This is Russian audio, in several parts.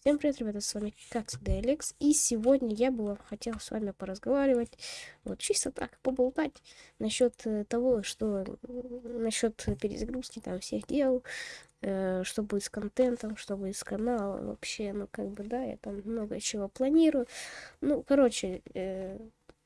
Всем привет, ребята, с вами как всегда Алекс, и сегодня я бы хотел с вами поразговаривать, вот чисто так, поболтать насчет э, того, что насчет перезагрузки там всех дел, э, что будет с контентом, что будет с каналом, вообще, ну как бы, да, я там много чего планирую, ну, короче, э,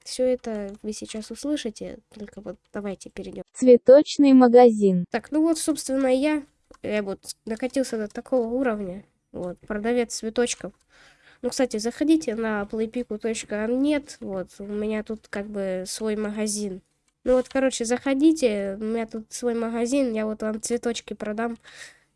все это вы сейчас услышите, только вот давайте перейдем. Цветочный магазин. Так, ну вот, собственно, я, я вот докатился до такого уровня, вот, продавец цветочков. Ну, кстати, заходите на playpiku.net. Вот, у меня тут как бы свой магазин. Ну вот, короче, заходите, у меня тут свой магазин, я вот вам цветочки продам.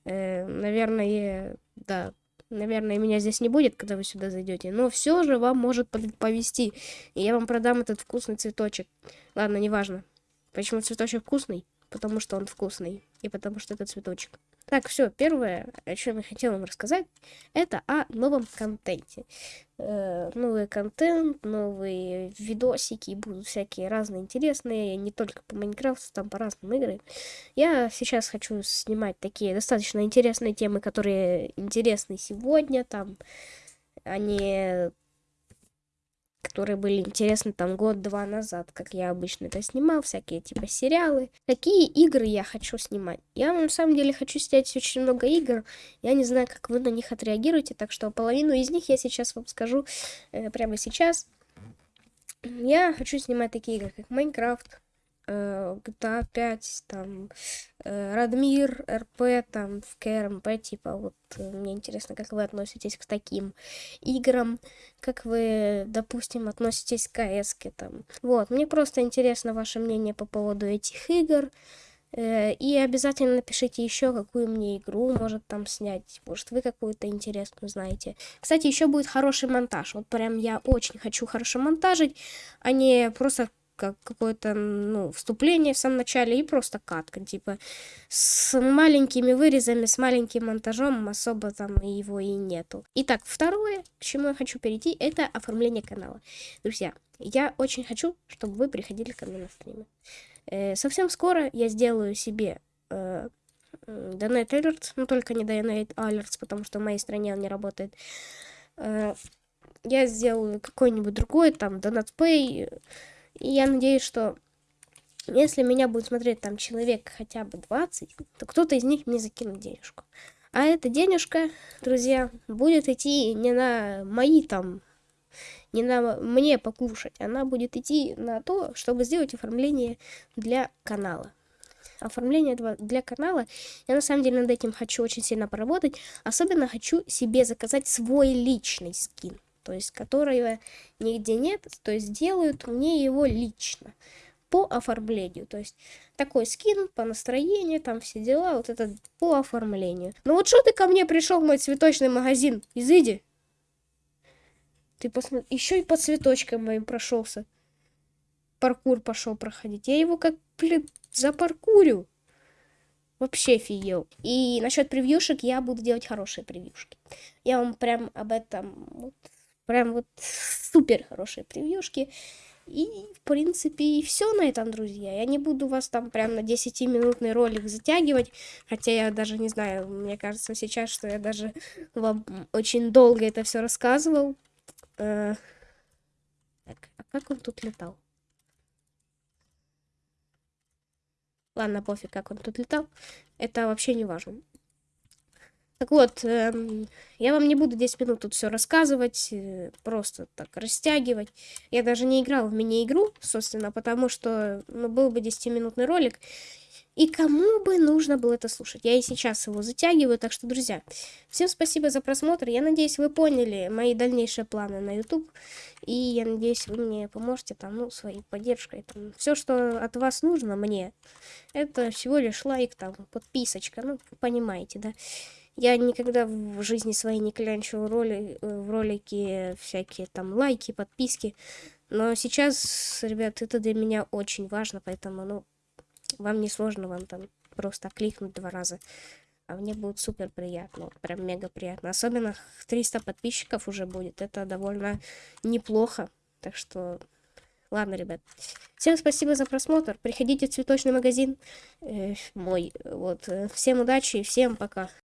Э, наверное, да, наверное, меня здесь не будет, когда вы сюда зайдете. Но все же вам может повести. И я вам продам этот вкусный цветочек. Ладно, неважно. Почему цветочек вкусный? Потому что он вкусный. И потому что это цветочек. Так, все, первое, о чем я хотела вам рассказать, это о новом контенте. Э, новый контент, новые видосики, будут всякие разные интересные, не только по Майнкрафту, там по разным играм. Я сейчас хочу снимать такие достаточно интересные темы, которые интересны сегодня, там, они которые были интересны там год-два назад, как я обычно это снимал, всякие типа сериалы. Какие игры я хочу снимать? Я на самом деле хочу снять очень много игр, я не знаю, как вы на них отреагируете, так что половину из них я сейчас вам скажу э, прямо сейчас. Я хочу снимать такие игры, как Майнкрафт, GTA 5, там, э, Радмир, РП, там, в КРМП, типа, вот, э, мне интересно, как вы относитесь к таким играм, как вы, допустим, относитесь к КС, там. Вот, мне просто интересно ваше мнение по поводу этих игр, э, и обязательно напишите еще, какую мне игру может там снять. Может, вы какую-то интересную знаете. Кстати, еще будет хороший монтаж. Вот прям я очень хочу хорошо монтажить, а не просто как какое-то, ну, вступление в самом начале и просто катка, типа, с маленькими вырезами, с маленьким монтажом, особо там его и нету. Итак, второе, к чему я хочу перейти, это оформление канала. Друзья, я очень хочу, чтобы вы приходили ко мне на стримы. Э, совсем скоро я сделаю себе э, Donate Alerts, но только не Donate Alerts, потому что в моей стране он не работает. Э, я сделаю какой-нибудь другой, там, Donate Pay, и я надеюсь, что если меня будет смотреть там человек хотя бы 20, то кто-то из них мне закинет денежку. А эта денежка, друзья, будет идти не на мои там, не на мне покушать, она будет идти на то, чтобы сделать оформление для канала. Оформление для канала, я на самом деле над этим хочу очень сильно поработать. Особенно хочу себе заказать свой личный скин то есть которого нигде нет, то есть делают мне его лично по оформлению. То есть такой скин по настроению, там все дела, вот это по оформлению. Ну вот что ты ко мне пришел в мой цветочный магазин? Изыди. Ты посмотри, еще и по цветочкам моим прошелся. Паркур пошел проходить. Я его как, блин, запаркурю. Вообще офигел. И насчет превьюшек я буду делать хорошие превьюшки. Я вам прям об этом вот Прям вот супер хорошие превьюшки. И, в принципе, и все на этом, друзья. Я не буду вас там прям на 10-минутный ролик затягивать. Хотя я даже не знаю, мне кажется сейчас, что я даже вам очень долго это все рассказывал. Э, так, а как он тут летал? Ладно, пофиг, как он тут летал. Это вообще не важно. Так вот, эм, я вам не буду 10 минут тут все рассказывать, э, просто так растягивать. Я даже не играл в мини-игру, собственно, потому что ну, был бы 10-минутный ролик. И кому бы нужно было это слушать? Я и сейчас его затягиваю, так что, друзья, всем спасибо за просмотр. Я надеюсь, вы поняли мои дальнейшие планы на YouTube. И я надеюсь, вы мне поможете там, ну, своей поддержкой. Там, все, что от вас нужно мне, это всего лишь лайк, там, подписочка, ну, понимаете, да. Я никогда в жизни своей не клянчу роли, э, в ролики всякие там лайки, подписки. Но сейчас, ребят, это для меня очень важно, поэтому, ну, вам не сложно, вам там просто кликнуть два раза. А мне будет супер приятно, прям мега приятно. Особенно 300 подписчиков уже будет, это довольно неплохо. Так что, ладно, ребят. Всем спасибо за просмотр, приходите в цветочный магазин э, мой. Вот, э, всем удачи и всем пока.